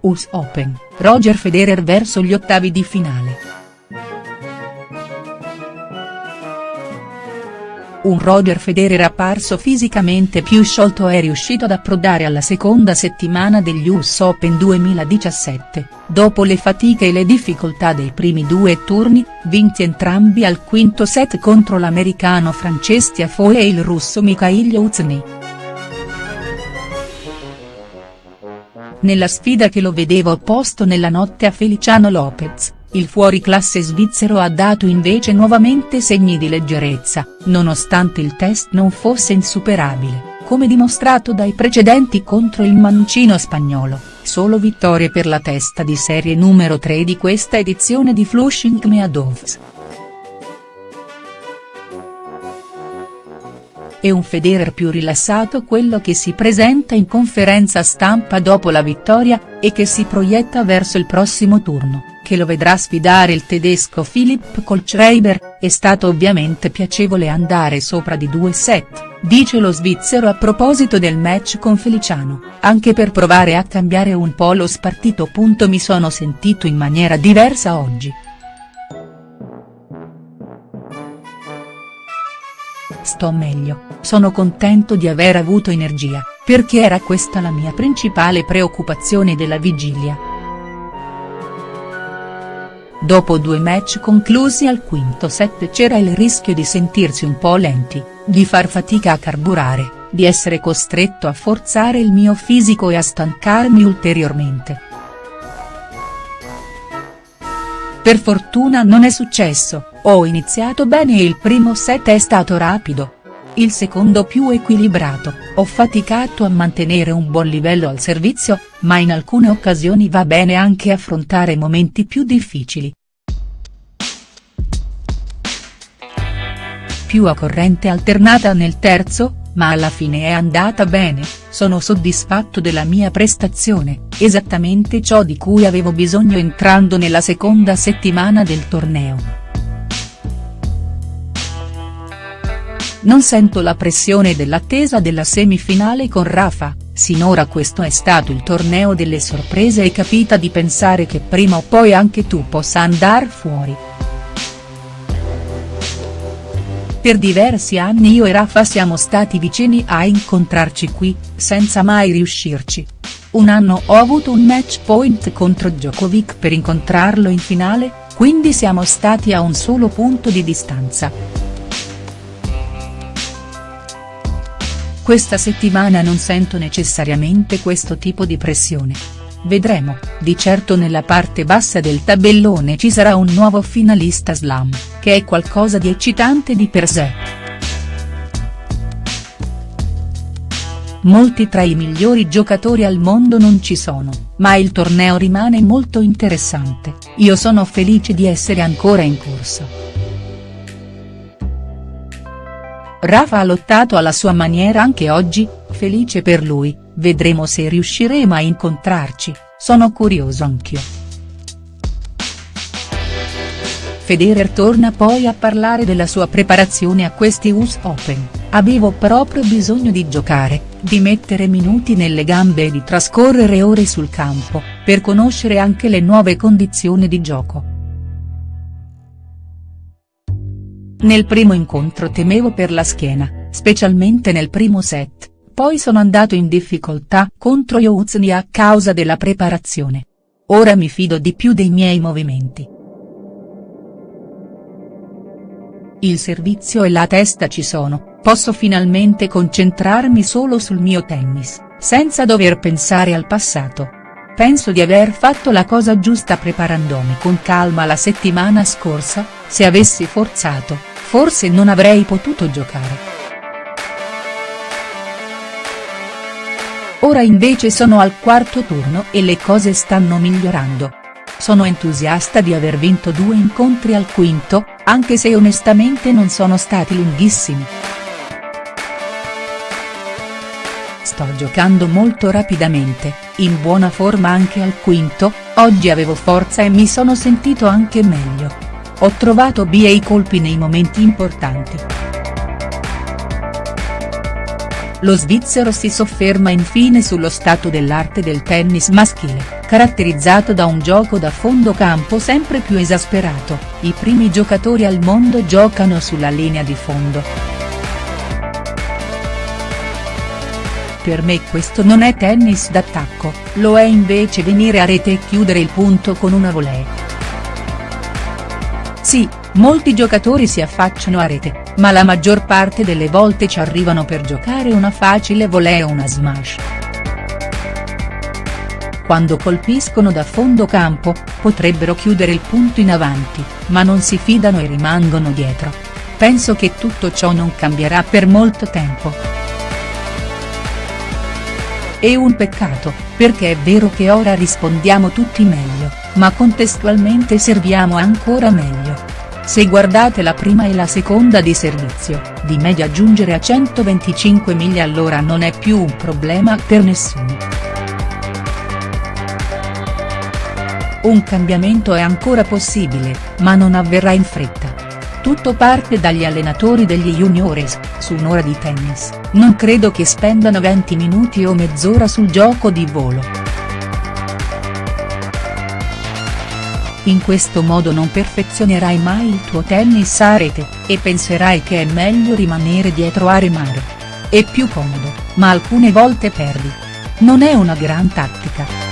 US Open, Roger Federer verso gli ottavi di finale. Un Roger Federer apparso fisicamente più sciolto è riuscito ad approdare alla seconda settimana degli US Open 2017, dopo le fatiche e le difficoltà dei primi due turni, vinti entrambi al quinto set contro l'americano Frances Tiafoe e il russo Mikhail Yuzny. Nella sfida che lo vedeva opposto nella notte a Feliciano Lopez il fuoriclasse svizzero ha dato invece nuovamente segni di leggerezza, nonostante il test non fosse insuperabile, come dimostrato dai precedenti contro il mancino spagnolo, solo vittorie per la testa di serie numero 3 di questa edizione di Flushing Meadows. È un Federer più rilassato quello che si presenta in conferenza stampa dopo la vittoria, e che si proietta verso il prossimo turno che lo vedrà sfidare il tedesco Philipp Kohlschreiber, è stato ovviamente piacevole andare sopra di due set, dice lo svizzero a proposito del match con Feliciano, anche per provare a cambiare un po' lo spartito. Mi sono sentito in maniera diversa oggi. Sto meglio, sono contento di aver avuto energia, perché era questa la mia principale preoccupazione della vigilia. Dopo due match conclusi al quinto set c'era il rischio di sentirsi un po' lenti, di far fatica a carburare, di essere costretto a forzare il mio fisico e a stancarmi ulteriormente. Per fortuna non è successo, ho iniziato bene il primo set è stato rapido. Il secondo più equilibrato, ho faticato a mantenere un buon livello al servizio, ma in alcune occasioni va bene anche affrontare momenti più difficili. Più a corrente alternata nel terzo, ma alla fine è andata bene, sono soddisfatto della mia prestazione, esattamente ciò di cui avevo bisogno entrando nella seconda settimana del torneo. Non sento la pressione dell'attesa della semifinale con Rafa, sinora questo è stato il torneo delle sorprese e capita di pensare che prima o poi anche tu possa andar fuori. Per diversi anni io e Rafa siamo stati vicini a incontrarci qui, senza mai riuscirci. Un anno ho avuto un match point contro Djokovic per incontrarlo in finale, quindi siamo stati a un solo punto di distanza. Questa settimana non sento necessariamente questo tipo di pressione. Vedremo, di certo nella parte bassa del tabellone ci sarà un nuovo finalista slam, che è qualcosa di eccitante di per sé. Molti tra i migliori giocatori al mondo non ci sono, ma il torneo rimane molto interessante, io sono felice di essere ancora in corsa. Rafa ha lottato alla sua maniera anche oggi, felice per lui, vedremo se riusciremo a incontrarci, sono curioso anch'io. Federer torna poi a parlare della sua preparazione a questi US Open, avevo proprio bisogno di giocare, di mettere minuti nelle gambe e di trascorrere ore sul campo, per conoscere anche le nuove condizioni di gioco. Nel primo incontro temevo per la schiena, specialmente nel primo set, poi sono andato in difficoltà contro Youzni a causa della preparazione. Ora mi fido di più dei miei movimenti. Il servizio e la testa ci sono, posso finalmente concentrarmi solo sul mio tennis, senza dover pensare al passato. Penso di aver fatto la cosa giusta preparandomi con calma la settimana scorsa, se avessi forzato, forse non avrei potuto giocare. Ora invece sono al quarto turno e le cose stanno migliorando. Sono entusiasta di aver vinto due incontri al quinto, anche se onestamente non sono stati lunghissimi. Sto giocando molto rapidamente, in buona forma anche al quinto, oggi avevo forza e mi sono sentito anche meglio. Ho trovato B e i colpi nei momenti importanti. lo svizzero si sofferma infine sullo stato dell'arte del tennis maschile, caratterizzato da un gioco da fondo campo sempre più esasperato, i primi giocatori al mondo giocano sulla linea di fondo. Per me questo non è tennis d'attacco, lo è invece venire a rete e chiudere il punto con una volée. Sì, molti giocatori si affacciano a rete, ma la maggior parte delle volte ci arrivano per giocare una facile volée o una smash. Quando colpiscono da fondo campo, potrebbero chiudere il punto in avanti, ma non si fidano e rimangono dietro. Penso che tutto ciò non cambierà per molto tempo. È un peccato, perché è vero che ora rispondiamo tutti meglio, ma contestualmente serviamo ancora meglio. Se guardate la prima e la seconda di servizio, di media giungere a 125 miglia all'ora non è più un problema per nessuno. Un cambiamento è ancora possibile, ma non avverrà in fretta. Tutto parte dagli allenatori degli juniores, su un'ora di tennis, non credo che spendano 20 minuti o mezz'ora sul gioco di volo. In questo modo non perfezionerai mai il tuo tennis a rete, e penserai che è meglio rimanere dietro a remare. È più comodo, ma alcune volte perdi. Non è una gran tattica.